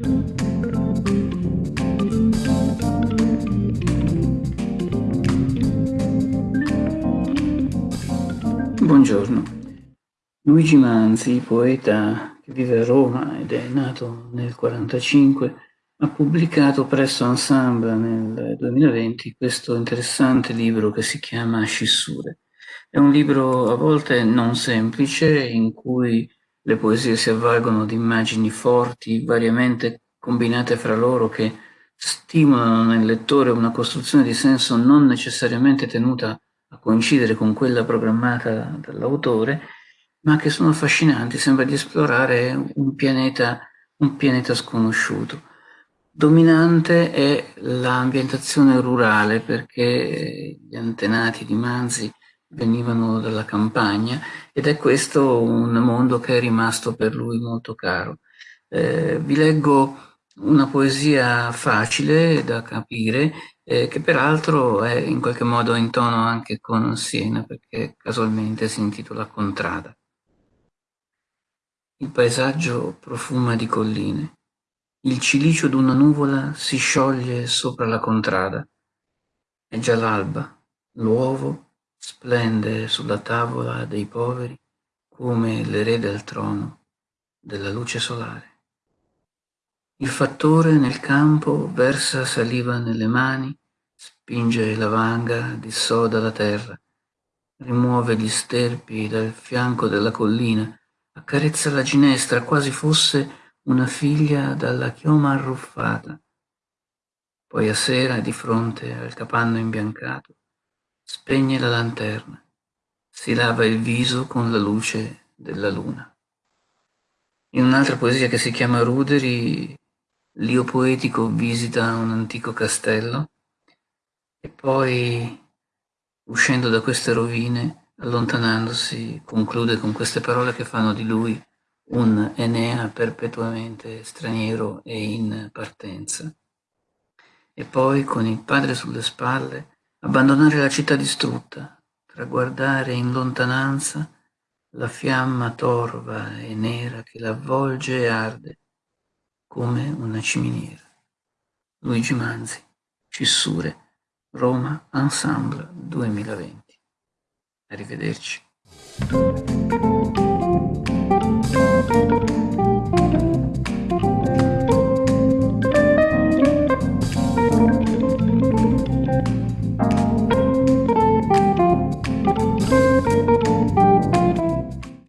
Buongiorno. Luigi Manzi, poeta che vive a Roma ed è nato nel 1945, ha pubblicato presso Ensemble nel 2020 questo interessante libro che si chiama Scissure. È un libro a volte non semplice, in cui le poesie si avvalgono di immagini forti, variamente combinate fra loro, che stimolano nel lettore una costruzione di senso non necessariamente tenuta a coincidere con quella programmata dall'autore, ma che sono affascinanti, sembra di esplorare un pianeta, un pianeta sconosciuto. Dominante è l'ambientazione rurale perché gli antenati di Manzi venivano dalla campagna ed è questo un mondo che è rimasto per lui molto caro. Eh, vi leggo una poesia facile da capire eh, che peraltro è in qualche modo in tono anche con Siena, perché casualmente si intitola Contrada. Il paesaggio profuma di colline. Il cilicio d'una nuvola si scioglie sopra la contrada. È già l'alba. L'uovo splende sulla tavola dei poveri come l'erede al trono della luce solare. Il fattore nel campo versa saliva nelle mani, spinge la vanga, dissoda la terra, rimuove gli sterpi dal fianco della collina, accarezza la ginestra quasi fosse una figlia dalla chioma arruffata. Poi a sera, di fronte al capanno imbiancato, spegne la lanterna, si lava il viso con la luce della luna. In un'altra poesia che si chiama Ruderi, L'io poetico visita un antico castello e poi, uscendo da queste rovine, allontanandosi, conclude con queste parole che fanno di lui un Enea perpetuamente straniero e in partenza. E poi, con il padre sulle spalle, abbandonare la città distrutta, traguardare in lontananza la fiamma torva e nera che l'avvolge e arde, come una ciminiera. Luigi Manzi, Cissure, Roma Ensemble 2020. Arrivederci.